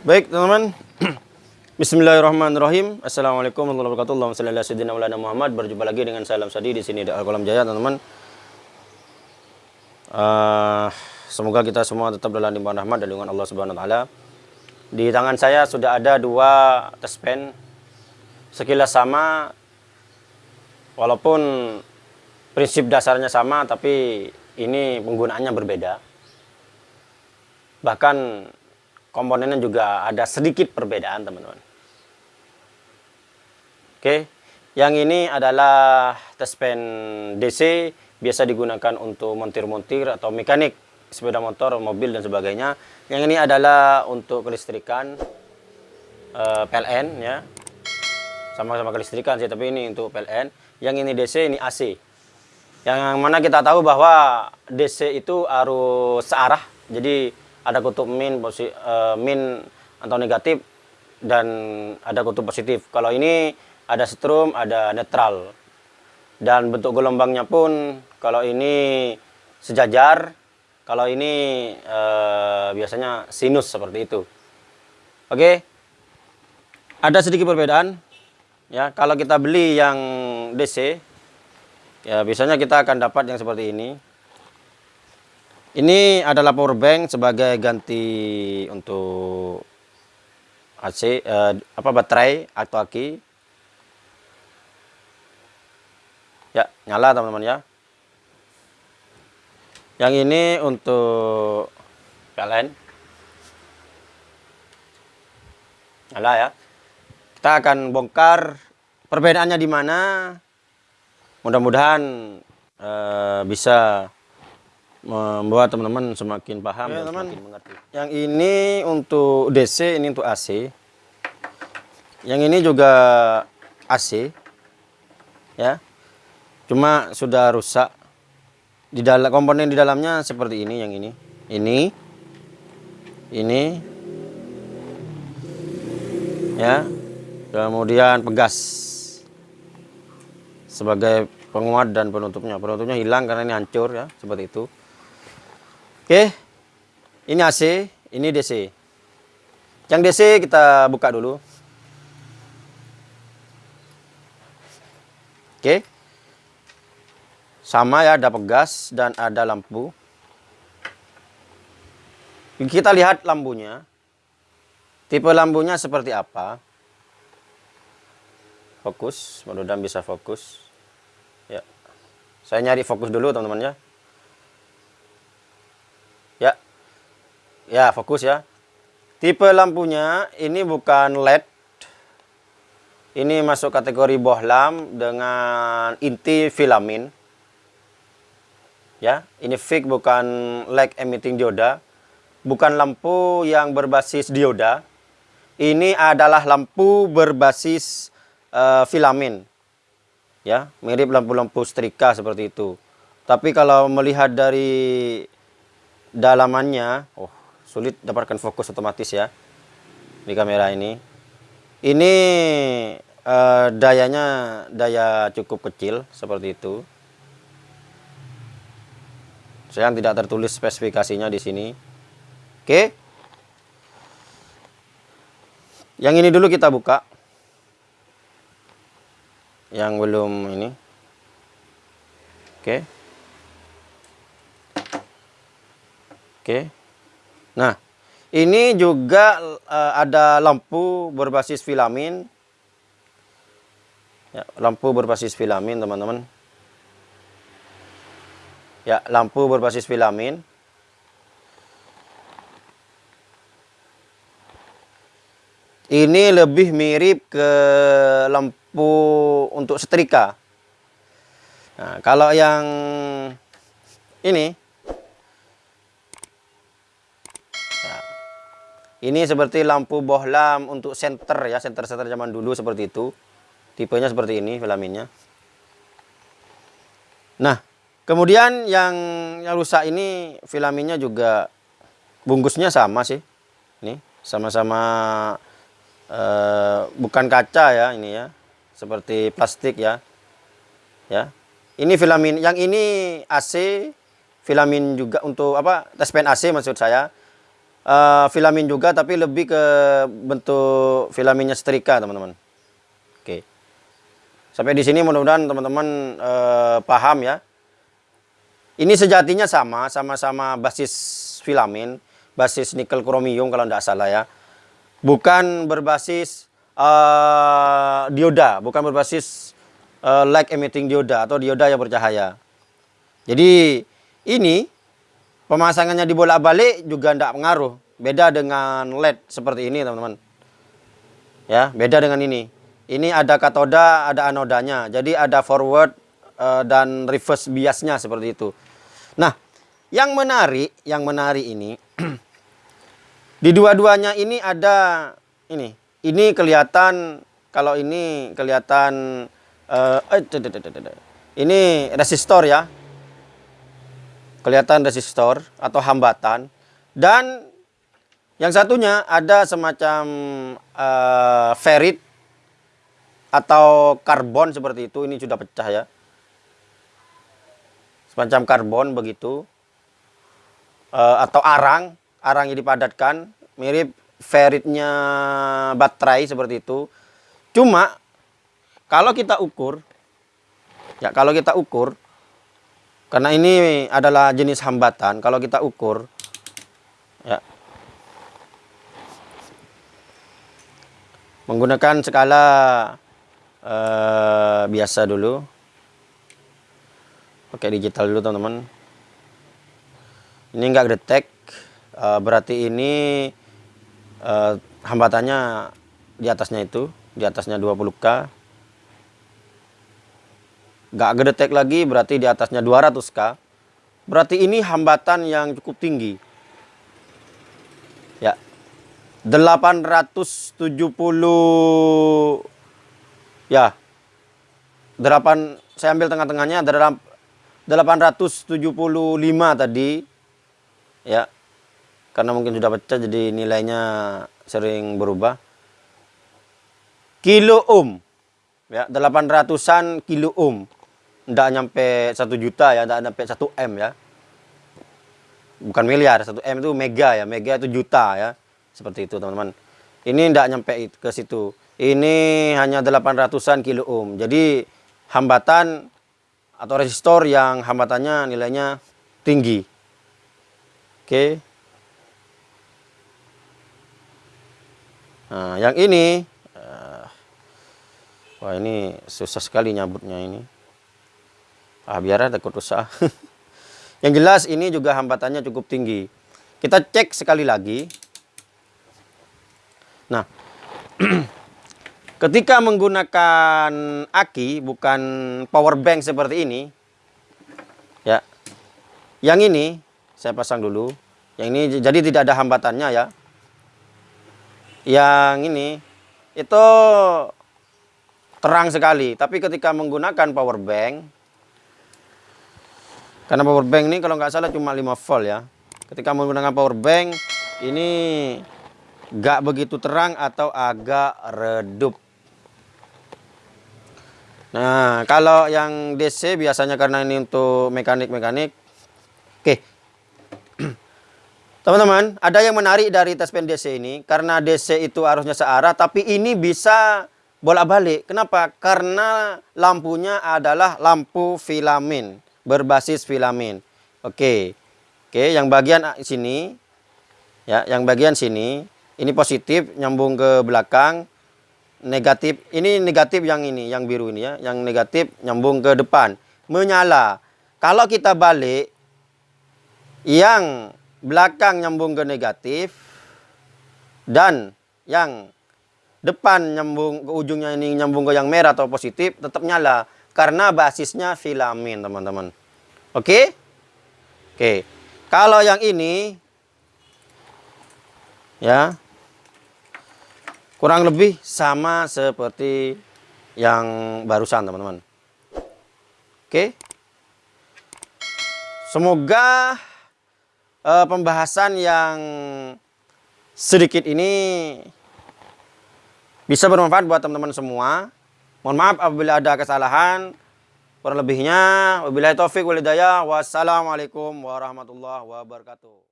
Baik, teman-teman. Bismillahirrahmanirrahim. Assalamualaikum warahmatullahi wabarakatuh. Allahumma Muhammad. Berjumpa lagi dengan saya Alam Sadi di sini di Al-Qalam Jaya, teman-teman. Uh, semoga kita semua tetap dalam limpahan rahmat dan lindungan Allah Subhanahu wa taala. Di tangan saya sudah ada dua test pen. Sekilas sama walaupun prinsip dasarnya sama tapi ini penggunaannya berbeda. Bahkan komponennya juga ada sedikit perbedaan teman-teman. Oke yang ini adalah test pen DC biasa digunakan untuk montir-montir atau mekanik sepeda motor, mobil dan sebagainya. Yang ini adalah untuk kelistrikan uh, eh, PLN ya. Sama-sama kelistrikan sih tapi ini untuk PLN yang ini DC ini AC yang mana kita tahu bahwa DC itu harus searah jadi ada kutub min posi, uh, min atau negatif dan ada kutub positif. Kalau ini ada strom, ada netral. Dan bentuk gelombangnya pun kalau ini sejajar, kalau ini uh, biasanya sinus seperti itu. Oke. Ada sedikit perbedaan. Ya, kalau kita beli yang DC ya biasanya kita akan dapat yang seperti ini. Ini adalah power bank sebagai ganti untuk AC eh, apa baterai atau aki. Ya, nyala teman-teman ya. Yang ini untuk kalian. Nyala ya. Kita akan bongkar perbedaannya di mana. Mudah-mudahan eh, bisa membuat teman-teman semakin paham ya, dan teman. semakin mengerti. Yang ini untuk DC, ini untuk AC. Yang ini juga AC. Ya. Cuma sudah rusak. Di dalam komponen di dalamnya seperti ini yang ini. Ini. Ini. Ya. Kemudian pegas. Sebagai penguat dan penutupnya. Penutupnya hilang karena ini hancur ya, seperti itu. Oke. Ini AC, ini DC. Yang DC kita buka dulu. Oke. Sama ya, ada pegas dan ada lampu. Kita lihat lampunya. Tipe lampunya seperti apa? Fokus, mudah-mudahan bisa fokus. Ya. Saya nyari fokus dulu teman-teman ya. Ya, fokus ya. Tipe lampunya ini bukan LED. Ini masuk kategori bohlam dengan inti filamin. Ya, ini fix bukan light emitting dioda. Bukan lampu yang berbasis dioda. Ini adalah lampu berbasis uh, filamin. Ya, mirip lampu-lampu setrika seperti itu. Tapi kalau melihat dari dalamannya, oh sulit dapatkan fokus otomatis ya di kamera ini. Ini uh, dayanya daya cukup kecil seperti itu. Saya tidak tertulis spesifikasinya di sini. Oke. Yang ini dulu kita buka. Yang belum ini. Oke. Oke. Nah, ini juga uh, ada lampu berbasis filamin. Ya, lampu berbasis filamin, teman-teman. Ya, lampu berbasis filamin. Ini lebih mirip ke lampu untuk setrika. Nah, kalau yang ini Ini seperti lampu bohlam untuk senter ya, senter-senter zaman dulu seperti itu. Tipenya seperti ini filaminnya. Nah, kemudian yang yang rusak ini filaminnya juga bungkusnya sama sih. Ini sama-sama eh, bukan kaca ya ini ya. Seperti plastik ya. Ya. Ini filamin, yang ini AC, filamin juga untuk apa? Tes pen AC maksud saya uh, filamin juga tapi lebih ke bentuk filaminnya setrika teman-teman. Oke. Sampai di sini mudah-mudahan teman-teman uh, paham ya. Ini sejatinya sama sama-sama basis filamin basis nikel kromium kalau tidak salah ya. Bukan berbasis uh, dioda bukan berbasis uh, light emitting dioda atau dioda yang bercahaya. Jadi ini Pemasangannya dibolak-balik juga tidak pengaruh. Beda dengan LED seperti ini, teman-teman. Ya, beda dengan ini. Ini ada katoda, ada anodanya. Jadi ada forward uh, dan reverse biasnya seperti itu. Nah, yang menarik, yang menarik ini di dua-duanya ini ada ini. Ini kelihatan kalau ini kelihatan uh, ini resistor ya kelihatan resistor atau hambatan. Dan yang satunya ada semacam uh, ferrit atau karbon seperti itu. Ini sudah pecah ya. Semacam karbon begitu. Uh, atau arang. Arang yang dipadatkan. Mirip ferritnya baterai seperti itu. Cuma kalau kita ukur ya kalau kita ukur karena ini adalah jenis hambatan, kalau kita ukur, ya, menggunakan skala uh, biasa dulu, pakai digital dulu teman-teman. Ini enggak detek, uh, berarti ini uh, hambatannya di atasnya itu, di atasnya 20K nggak gedetek lagi berarti di atasnya 200k berarti ini hambatan yang cukup tinggi. Ya. 870 ya. 8 saya ambil tengah-tengahnya ada 875 tadi. Ya. Karena mungkin sudah pecah jadi nilainya sering berubah. Kilo ohm. Ya 800an kilo ohm tidak nyampe satu juta ya, tidak nyampe satu M ya. Bukan miliar, satu M itu mega ya, mega itu juta ya. Seperti itu teman-teman. Ini tidak nyampe ke situ. Ini hanya 800-an kilo ohm. Jadi hambatan atau resistor yang hambatannya nilainya tinggi. Oke. Nah, yang ini, uh, wah ini susah sekali nyabutnya ini ah biar takut rusak yang jelas ini juga hambatannya cukup tinggi. Kita cek sekali lagi. Nah ketika menggunakan aki bukan power bank seperti ini ya yang ini saya pasang dulu. Yang ini jadi tidak ada hambatannya ya. Yang ini itu terang sekali. Tapi ketika menggunakan power bank karena power bank ini kalau nggak salah cuma 5 volt ya. Ketika menggunakan power bank ini nggak begitu terang atau agak redup. Nah, kalau yang DC biasanya karena ini untuk mekanik-mekanik. Oke. Teman-teman, ada yang menarik dari tes pen DC ini. Karena DC itu arusnya searah, tapi ini bisa bolak-balik. Kenapa? Karena lampunya adalah lampu filamen berbasis filamen. Oke. Oke, yang bagian sini ya, yang bagian sini ini positif nyambung ke belakang, negatif. Ini negatif yang ini, yang biru ini ya, yang negatif nyambung ke depan, menyala. Kalau kita balik yang belakang nyambung ke negatif dan yang depan nyambung ke ujungnya ini nyambung ke yang merah atau positif tetap nyala karena basisnya filamen, teman-teman. Oke? Oke. Kalau yang ini ya kurang lebih sama seperti yang barusan, teman-teman. Oke? Semoga uh, pembahasan yang sedikit ini bisa bermanfaat buat teman-teman semua. Mohon maaf apabila ada kesalahan. Kurang lebihnya, wabillahi taufik walhidayah. Wassalamualaikum warahmatullahi wabarakatuh.